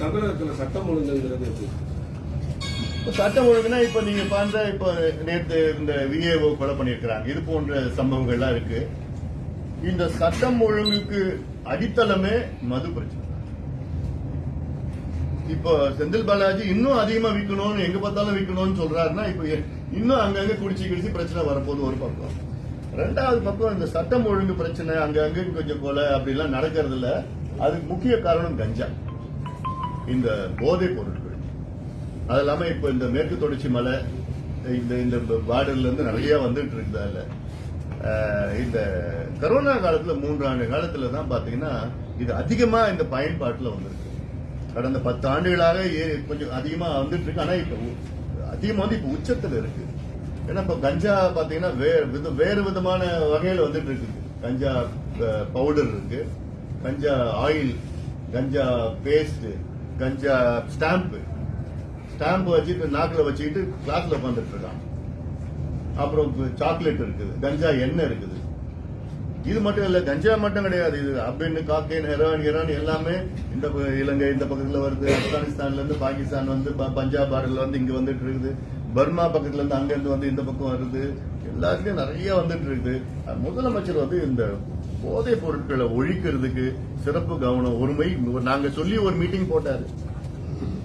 தமிழகத்துல சட்டம் ஒழுங்குங்கிறது சட்டம் ஒழுங்குனா இப்ப நீங்க பார்த்த இப்ப நேத்து இந்த விஏஓ கொலை பண்ணியிருக்கிறாங்க. இது போன்ற சம்பவங்கள்லாம் இருக்கு. இந்த சட்டம் ஒழுங்குக்கு அடித்தளமே மது பிரச்சனை. இப்போ செந்தில் பாலாஜி இன்னும் அதிகமா விற்கணும்னு எங்க பார்த்தாலும் விற்கணும்னு சொல்றாருன்னா இப்ப இன்னும் அங்கங்க குடிச்சு குடிச்சு பிரச்சனை வரப்போகுது ஒரு பக்கம். ரெண்டாவது பக்கம் இந்த சட்டம் ஒழுங்கு பிரச்சனை அங்கங்க கொஞ்சம் கொலை அப்படிலாம் நடக்கிறது இல்ல அதுக்கு முக்கிய காரணம் கஞ்சா. இந்த போதை பொருட்கள். அது இல்லாம இப்ப இந்த மேற்கு தொடர்ச்சி மலை இந்த இந்த பார்டர்ல இருந்து நிறைய வந்துட்டு இருக்குதால. இந்த கரோனா காலத்துல மூன்று ஆண்டு காலத்துல தான் பாத்தீங்கன்னா இது அதிகமா இந்த பயன்பாட்டுல வந்திருக்கு. கடந்த பத்து ஆண்டுகளாக ஏ- கொஞ்சம் அதிகமா வந்துட்டு இருக்கு ஆனா இப்ப அதிகமா வந்து இப்ப உச்சத்துல இருக்கு. ஏன்னா இப்ப கஞ்சா பாத்தீங்கன்னா வேறு வித- வேறு விதமான வகையில வந்துட்டு இருக்கு கஞ்சா பவுடர் இருக்கு. கஞ்சா ஆயில் கஞ்சா பேஸ்ட் கஞ்சா ஸ்டாம்ப் ஸ்டாம்ப் வச்சுட்டு நாக்கில் வச்சுக்கிட்டு கிளாஸ்ல உட்காந்துட்டு இருக்கான். அப்புறம் சாக்லேட் இருக்குது. கஞ்சா எண்ணெய் இருக்குது. இது மட்டும் இல்ல கஞ்சா மட்டும் கிடையாது இது. அப்படின்னு காக்கைன் ஹெரோயின் ஹெரான் எல்லாமே இந்த ப- இலங்கை இந்த பக்கத்துல வருது. ஆப்கானிஸ்தான்ல இருந்து பாகிஸ்தான் வந்து ப- பஞ்சாப் பார்டர்ல வந்து இங்க வந்துட்டு இருக்குது. பர்மா பக்கத்துல இருந்து அங்க இருந்து வந்து இந்த பக்கம் வருது. எல்லாத்துலயும் நிறைய வந்துட்டு இருக்குது. முதலமைச்சர் வந்து இந்த போதைப் பொருட்களை ஒழிக்கிறதுக்கு சிறப்பு கவனம் ஒருமை நாங்க சொல்லி ஒரு மீட்டிங் போட்டாரு.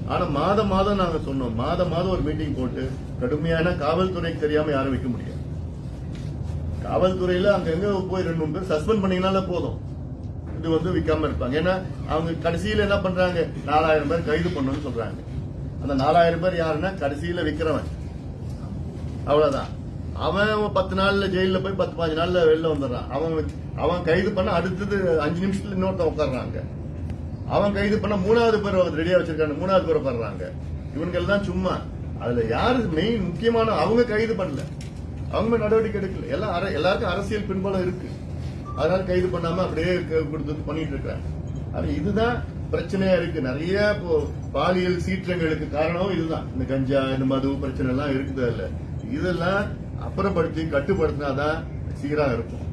ஆனா மாதம் மாதம் நாங்க சொன்னோம். மாதம் மாதம் ஒரு மீட்டிங் போட்டு கடுமையான காவல்துறைக்கு தெரியாம யாரும் வைக்க முடியாது. காவல்துறையில அங்க எங்க போய் ரெண்டு மூணு பேர் சஸ்பெண்ட் பண்ணீங்கனால போதும். இது வந்து விற்காம இருப்பாங்க. ஏன்னா அவங்க கடைசியில என்ன பண்றாங்க? நாலாயிரம் பேர் கைது பண்ணணும்னு சொல்றாங்க. அந்த நாலாயிரம் பேர் யாருன்னா கடைசியில விற்கிறவன் அவ்வளவுதான். அவன் பத்து நாள்ல ஜெயில போய் பத்து பாஞ்சு நாள்ல வெளில வந்துடுறான். அவன் அவன் கைது பண்ண அடுத்தது அஞ்சு நிமிஷத்துல இன்னொருத்தன் உட்கார்றாங்க. அவன் கைது பண்ண மூணாவது பேர் ரெடியா வச்சிருக்காங்க. மூணாவது பேர் உட்காடுறாங்க இவங்க எல்லாம் சும்மா. அதுல யாரு மெயின் முக்கியமான அவங்க கைது பண்ணல. அவங்க நடவடிக்கை எடுக்கல. எல்லாம் அர- எல்லாருக்கும் அரசியல் பின்பலம் இருக்கு. அதனால கைது பண்ணாம அப்படியே கொடுத்து பண்ணிட்டு இருக்கிறாங்க ஆனா இதுதான் பிரச்சனையா இருக்கு. நிறைய இப்போ பாலியல் சீற்றங்களுக்கு காரணம் இதுதான். இந்த கஞ்சா இந்த மது பிரச்சனை எல்லாம் இருக்குது அதுல இதெல்லாம் அப்புறப்படுத்தி கட்டுப்படுத்தினாதான் சீரா இருக்கும்.